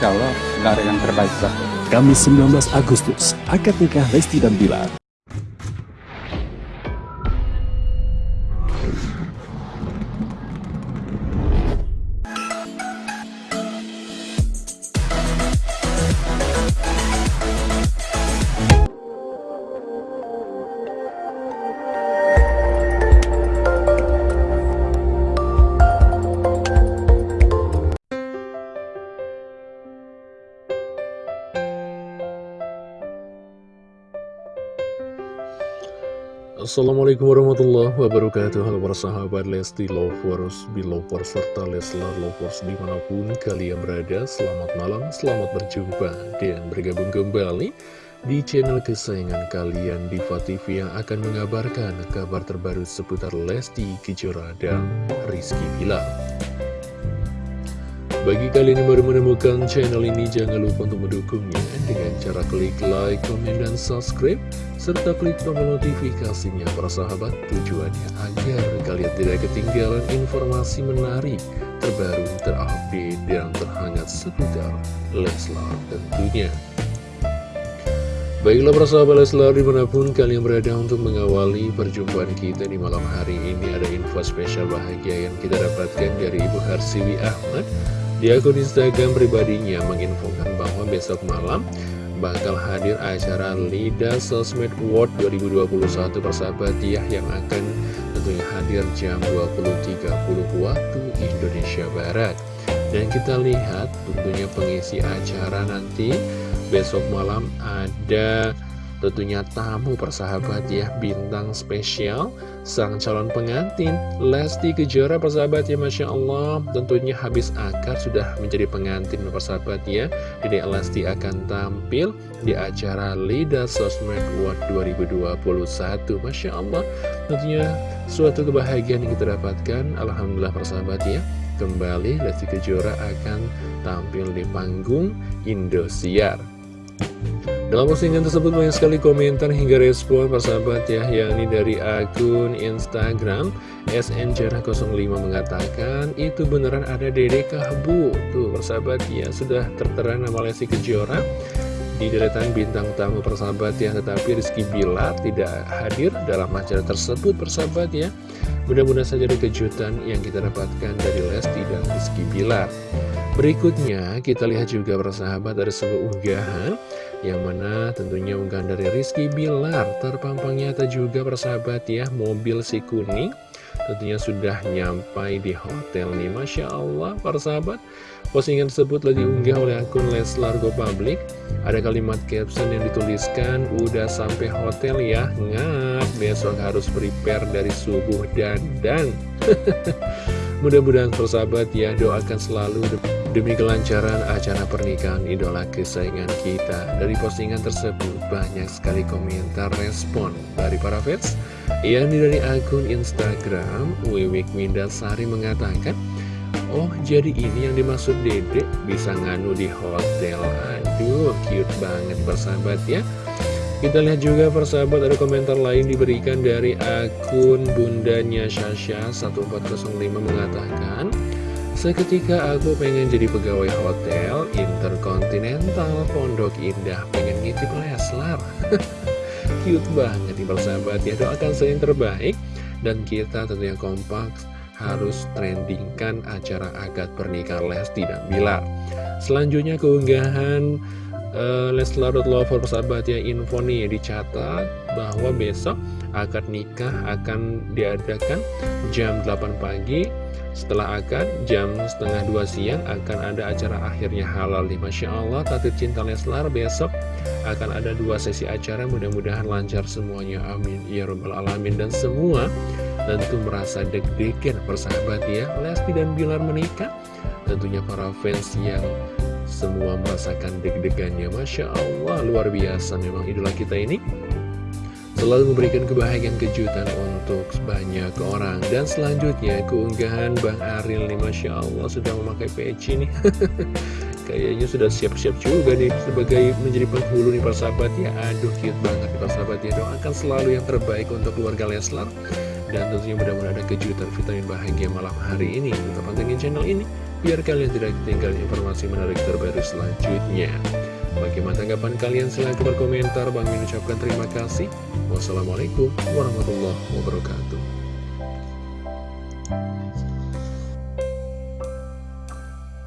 insya Allah nggak ada yang terbaik Kamis 19 Agustus, akad nikah Lesti dan Bilar. Assalamualaikum warahmatullahi wabarakatuh. Halo para sahabat Lesti Lovers, Belovers, serta Leslar Lovers di mana pun kalian berada. Selamat malam, selamat berjumpa dan bergabung kembali di channel kesayangan kalian Diva TV yang akan mengabarkan kabar terbaru seputar Lesti Kejora dan Rizky Bilar. Bagi kalian yang baru menemukan channel ini, jangan lupa untuk mendukungnya dengan cara klik like, komen, dan subscribe, serta klik tombol notifikasinya para sahabat tujuannya agar kalian tidak ketinggalan informasi menarik, terbaru, terupdate, dan terhangat seputar Leslar tentunya. Baiklah para sahabat Leslar di mana pun kalian berada untuk mengawali perjumpaan kita di malam hari ini ada info spesial bahagia yang kita dapatkan dari Ibu Harsiwi Ahmad di akun Instagram pribadinya menginfokan bahwa besok malam bakal hadir acara Lida Sosmed World 2021 persahabat ya yang akan tentunya hadir jam 20.30 waktu Indonesia Barat. Dan kita lihat tentunya pengisi acara nanti besok malam ada Tentunya tamu persahabat ya, bintang spesial, sang calon pengantin, Lesti Kejora persahabat ya, Masya Allah. Tentunya habis akar sudah menjadi pengantin persahabat ya. Jadi Lesti akan tampil di acara Lida Sosmed World 2021. Masya Allah, tentunya suatu kebahagiaan yang kita dapatkan. Alhamdulillah persahabat ya. Kembali Lesti Kejora akan tampil di panggung Indosiar. Dalam postingan tersebut banyak sekali komentar hingga respon persahabat ya yakni dari akun Instagram SNJR05 mengatakan itu beneran ada Dede Kahbu tuh persahabat ya sudah tertera nama Lesti Kejora di deretan bintang tamu persahabat ya tetapi Rizky Bilar tidak hadir dalam acara tersebut persahabat ya. Mudah-mudahan saja ada kejutan yang kita dapatkan dari Lesti dan Rizky Bilar. Berikutnya kita lihat juga persahabat ada sebuah unggahan yang mana tentunya unggahan dari Rizky Bilar terpampang nyata juga persahabat ya mobil si kuning. Tentunya sudah nyampai di hotel nih Masya Allah persahabat. Postingan tersebut lagi diunggah oleh akun Leslar Go Public. Ada kalimat caption yang dituliskan udah sampai hotel ya ngap besok harus prepare dari subuh dan dan mudah-mudahan persahabat ya doakan selalu Demi kelancaran acara pernikahan idola kesayangan kita. Dari postingan tersebut banyak sekali komentar respon dari para fans. Yang dari akun Instagram Wiwik Mindasari mengatakan Oh jadi ini yang dimaksud dedek? Bisa nganu di hotel? Aduh cute banget persahabat ya kita lihat juga persahabat ada komentar lain diberikan dari akun bundanya Shasha 1405 mengatakan Seketika aku pengen jadi pegawai hotel Intercontinental Pondok Indah Pengen ngitip Leslar. Cute banget nih persahabat ya Doakan saya yang terbaik. Dan kita tentunya kompak harus trendingkan acara akad pernikahan Lesti dan Bilar Selanjutnya keunggahan uh, Leslar Lover persahabat ya info nih dicatat bahwa besok akad nikah akan diadakan jam 8 pagi. Setelah akad, jam setengah dua siang akan ada acara akhirnya halal di Masya Allah, Tatip Cinta Leslar besok akan ada dua sesi acara, mudah-mudahan lancar semuanya, amin, ya robbal alamin, dan semua tentu merasa deg-degan persahabat ya, Lesti dan Bilar menikah, tentunya para fans yang semua merasakan deg-degannya, Masya Allah, luar biasa. Memang idola kita ini, selalu memberikan kebahagiaan kejutan untuk banyak orang. Dan selanjutnya keunggahan Bang Aril nih Masya Allah sudah memakai peci nih. Kayaknya sudah siap-siap juga nih sebagai menjadi penghulu nih persahabat ya. Aduh cute banget nih persahabat ya. Doakan selalu yang terbaik untuk keluarga Leslar. Dan tentunya mudah-mudahan ada kejutan vitamin bahagia malam hari ini. Tetap pantengin channel ini biar kalian tidak ketinggalan informasi menarik terbaru selanjutnya. Bagaimana tanggapan kalian? Silahkan berkomentar. Bang Min ucapkan terima kasih. Wassalamualaikum warahmatullahi wabarakatuh.